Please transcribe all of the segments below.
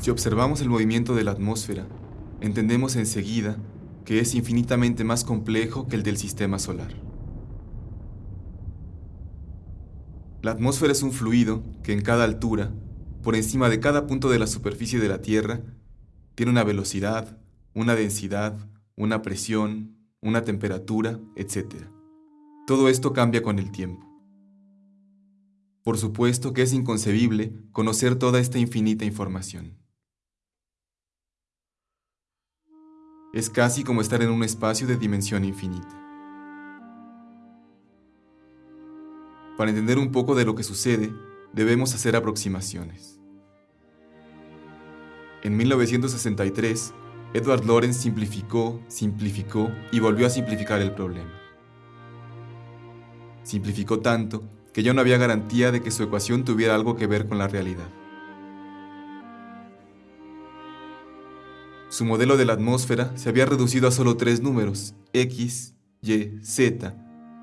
Si observamos el movimiento de la atmósfera, entendemos enseguida que es infinitamente más complejo que el del sistema solar. La atmósfera es un fluido que en cada altura, por encima de cada punto de la superficie de la Tierra, tiene una velocidad, una densidad, una presión, una temperatura, etc. Todo esto cambia con el tiempo. Por supuesto que es inconcebible conocer toda esta infinita información. Es casi como estar en un espacio de dimensión infinita. Para entender un poco de lo que sucede, debemos hacer aproximaciones. En 1963, Edward Lorenz simplificó, simplificó y volvió a simplificar el problema. Simplificó tanto que ya no había garantía de que su ecuación tuviera algo que ver con la realidad. Su modelo de la atmósfera se había reducido a solo tres números, X, Y, Z,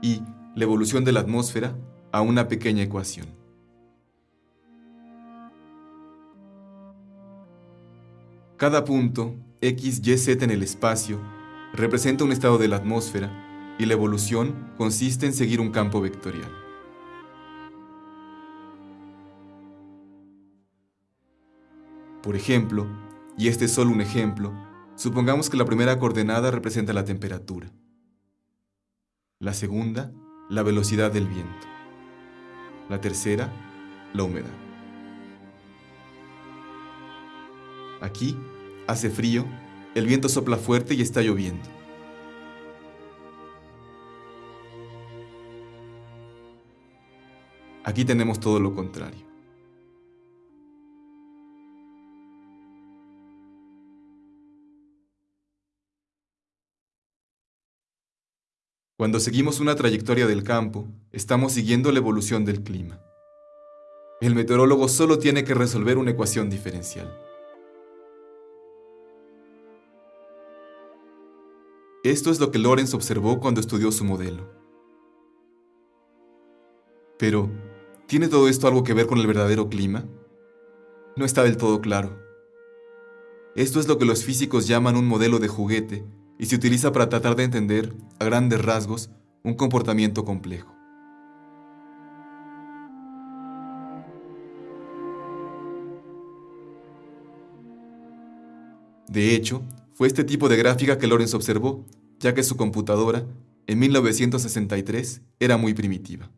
y la evolución de la atmósfera a una pequeña ecuación. Cada punto, X, Y, Z en el espacio, representa un estado de la atmósfera y la evolución consiste en seguir un campo vectorial. Por ejemplo, y este es solo un ejemplo, supongamos que la primera coordenada representa la temperatura. La segunda, la velocidad del viento. La tercera, la humedad. Aquí hace frío, el viento sopla fuerte y está lloviendo. Aquí tenemos todo lo contrario. Cuando seguimos una trayectoria del campo, estamos siguiendo la evolución del clima. El meteorólogo solo tiene que resolver una ecuación diferencial. Esto es lo que Lorenz observó cuando estudió su modelo. Pero, ¿tiene todo esto algo que ver con el verdadero clima? No está del todo claro. Esto es lo que los físicos llaman un modelo de juguete y se utiliza para tratar de entender, a grandes rasgos, un comportamiento complejo. De hecho, fue este tipo de gráfica que Lorenz observó, ya que su computadora, en 1963, era muy primitiva.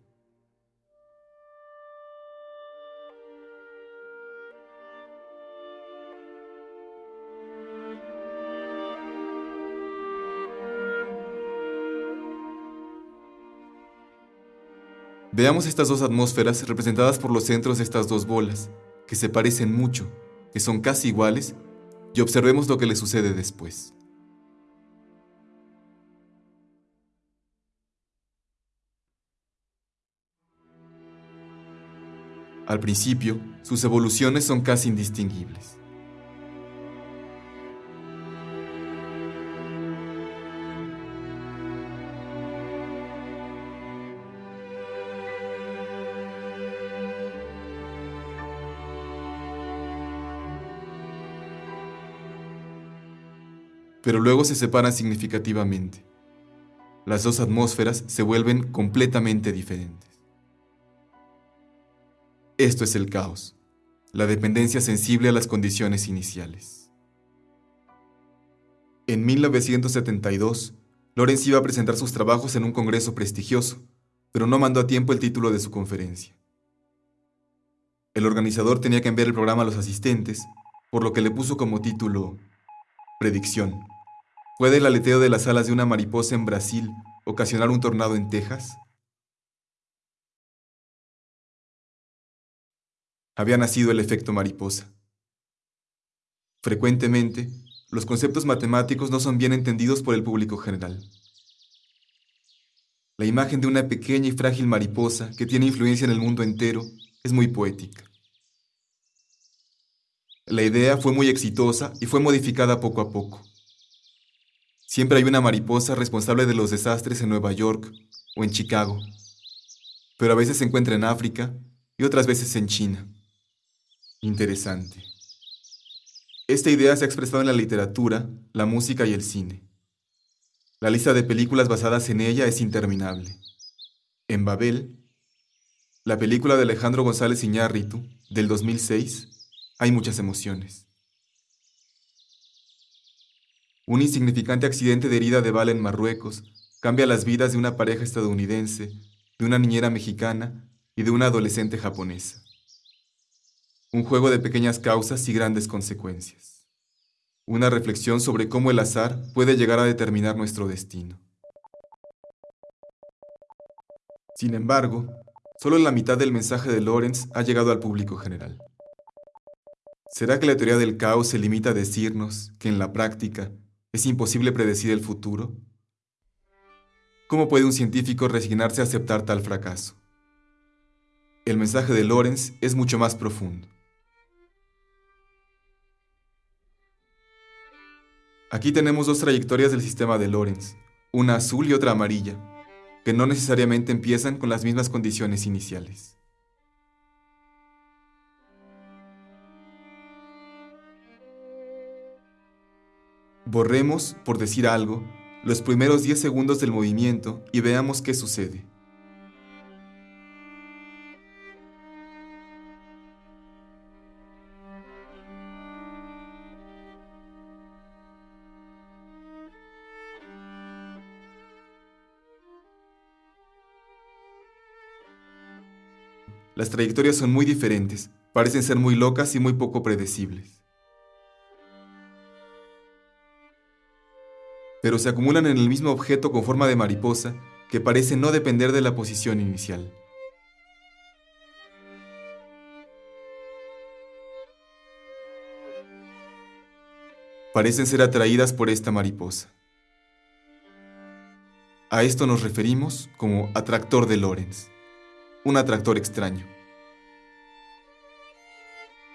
Veamos estas dos atmósferas representadas por los centros de estas dos bolas, que se parecen mucho, que son casi iguales, y observemos lo que le sucede después. Al principio, sus evoluciones son casi indistinguibles. Pero luego se separan significativamente. Las dos atmósferas se vuelven completamente diferentes. Esto es el caos, la dependencia sensible a las condiciones iniciales. En 1972, Lorenz iba a presentar sus trabajos en un congreso prestigioso, pero no mandó a tiempo el título de su conferencia. El organizador tenía que enviar el programa a los asistentes, por lo que le puso como título Predicción. ¿Puede el aleteo de las alas de una mariposa en Brasil ocasionar un tornado en Texas? Había nacido el efecto mariposa. Frecuentemente, los conceptos matemáticos no son bien entendidos por el público general. La imagen de una pequeña y frágil mariposa que tiene influencia en el mundo entero es muy poética. La idea fue muy exitosa y fue modificada poco a poco. Siempre hay una mariposa responsable de los desastres en Nueva York o en Chicago, pero a veces se encuentra en África y otras veces en China. Interesante. Esta idea se ha expresado en la literatura, la música y el cine. La lista de películas basadas en ella es interminable. En Babel, la película de Alejandro González Iñárritu, del 2006, hay muchas emociones. Un insignificante accidente de herida de bala en Marruecos cambia las vidas de una pareja estadounidense, de una niñera mexicana y de una adolescente japonesa. Un juego de pequeñas causas y grandes consecuencias. Una reflexión sobre cómo el azar puede llegar a determinar nuestro destino. Sin embargo, solo la mitad del mensaje de Lorenz ha llegado al público general. ¿Será que la teoría del caos se limita a decirnos que en la práctica es imposible predecir el futuro? ¿Cómo puede un científico resignarse a aceptar tal fracaso? El mensaje de Lorenz es mucho más profundo. Aquí tenemos dos trayectorias del sistema de Lorenz, una azul y otra amarilla, que no necesariamente empiezan con las mismas condiciones iniciales. Borremos, por decir algo, los primeros 10 segundos del movimiento y veamos qué sucede. Las trayectorias son muy diferentes, parecen ser muy locas y muy poco predecibles. Pero se acumulan en el mismo objeto con forma de mariposa que parece no depender de la posición inicial. Parecen ser atraídas por esta mariposa. A esto nos referimos como atractor de Lorentz un atractor extraño.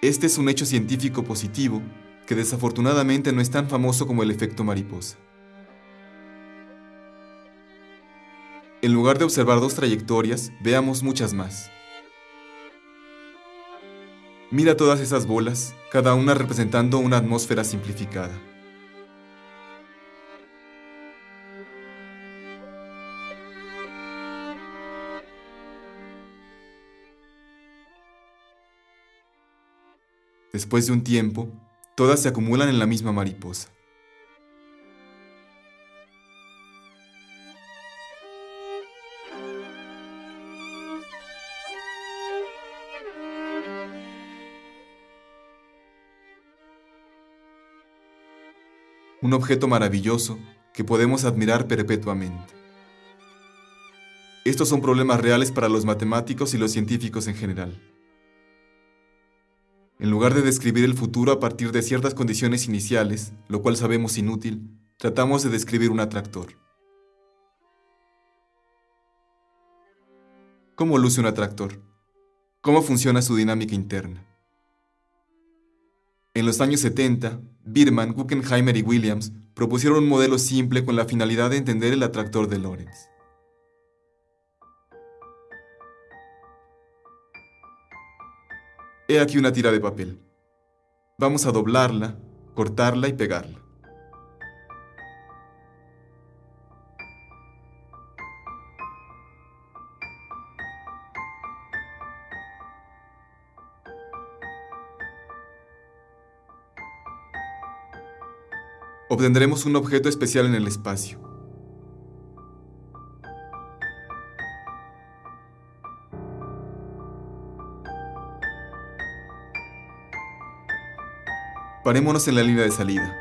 Este es un hecho científico positivo que desafortunadamente no es tan famoso como el efecto mariposa. En lugar de observar dos trayectorias, veamos muchas más. Mira todas esas bolas, cada una representando una atmósfera simplificada. Después de un tiempo, todas se acumulan en la misma mariposa. Un objeto maravilloso que podemos admirar perpetuamente. Estos son problemas reales para los matemáticos y los científicos en general. En lugar de describir el futuro a partir de ciertas condiciones iniciales, lo cual sabemos inútil, tratamos de describir un atractor. ¿Cómo luce un atractor? ¿Cómo funciona su dinámica interna? En los años 70, Birman, Guggenheimer y Williams propusieron un modelo simple con la finalidad de entender el atractor de Lorentz. He aquí una tira de papel. Vamos a doblarla, cortarla y pegarla. Obtendremos un objeto especial en el espacio. Parémonos en la línea de salida.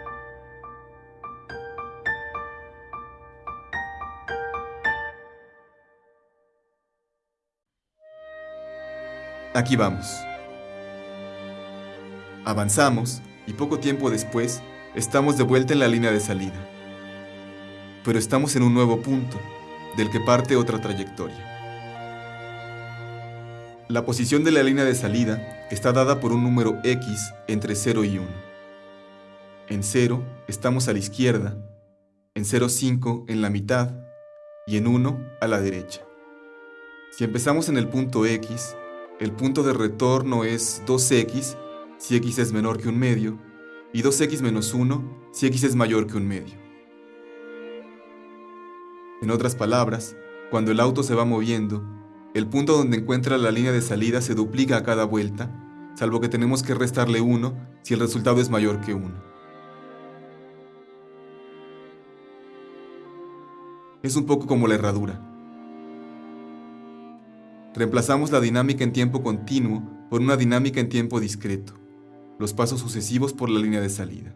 Aquí vamos. Avanzamos y poco tiempo después estamos de vuelta en la línea de salida. Pero estamos en un nuevo punto, del que parte otra trayectoria. La posición de la línea de salida está dada por un número x entre 0 y 1. En 0 estamos a la izquierda, en 0,5 en la mitad y en 1 a la derecha. Si empezamos en el punto x, el punto de retorno es 2x si x es menor que un medio y 2x menos 1 si x es mayor que un medio. En otras palabras, cuando el auto se va moviendo, el punto donde encuentra la línea de salida se duplica a cada vuelta, salvo que tenemos que restarle 1 si el resultado es mayor que 1. Es un poco como la herradura. Reemplazamos la dinámica en tiempo continuo por una dinámica en tiempo discreto, los pasos sucesivos por la línea de salida.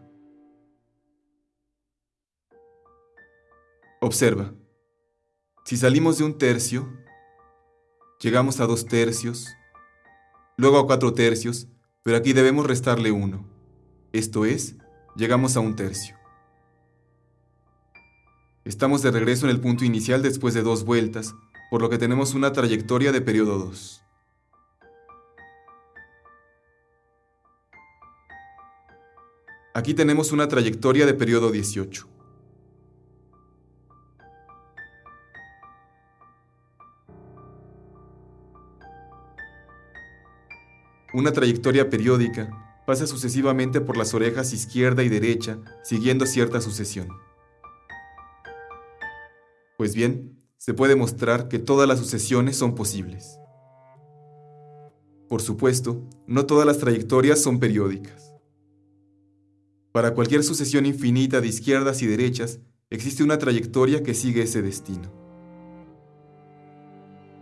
Observa, si salimos de un tercio, llegamos a dos tercios, luego a cuatro tercios, pero aquí debemos restarle uno. Esto es, llegamos a un tercio. Estamos de regreso en el punto inicial después de dos vueltas, por lo que tenemos una trayectoria de periodo 2. Aquí tenemos una trayectoria de periodo 18. Una trayectoria periódica pasa sucesivamente por las orejas izquierda y derecha, siguiendo cierta sucesión. Pues bien, se puede mostrar que todas las sucesiones son posibles. Por supuesto, no todas las trayectorias son periódicas. Para cualquier sucesión infinita de izquierdas y derechas, existe una trayectoria que sigue ese destino.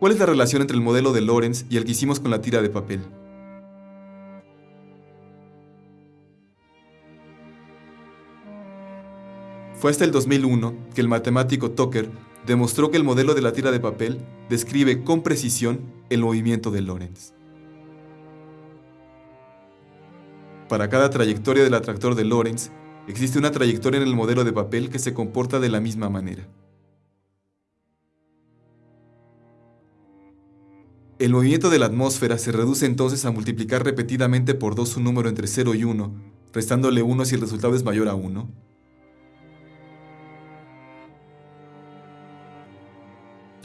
¿Cuál es la relación entre el modelo de Lorentz y el que hicimos con la tira de papel? Fue hasta el 2001 que el matemático Tucker demostró que el modelo de la tira de papel describe con precisión el movimiento de Lorentz. Para cada trayectoria del atractor de Lorentz, existe una trayectoria en el modelo de papel que se comporta de la misma manera. El movimiento de la atmósfera se reduce entonces a multiplicar repetidamente por 2 un número entre 0 y 1, restándole 1 si el resultado es mayor a 1,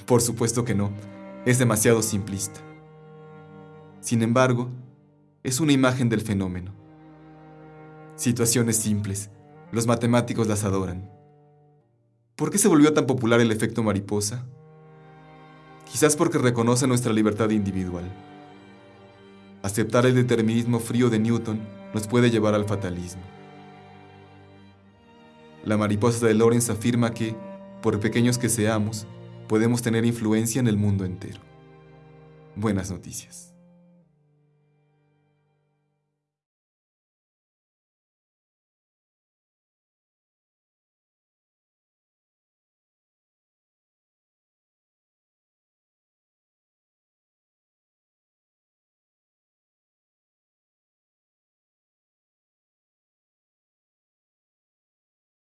Por supuesto que no, es demasiado simplista. Sin embargo, es una imagen del fenómeno. Situaciones simples, los matemáticos las adoran. ¿Por qué se volvió tan popular el efecto mariposa? Quizás porque reconoce nuestra libertad individual. Aceptar el determinismo frío de Newton nos puede llevar al fatalismo. La mariposa de Lorentz afirma que, por pequeños que seamos, podemos tener influencia en el mundo entero. Buenas noticias.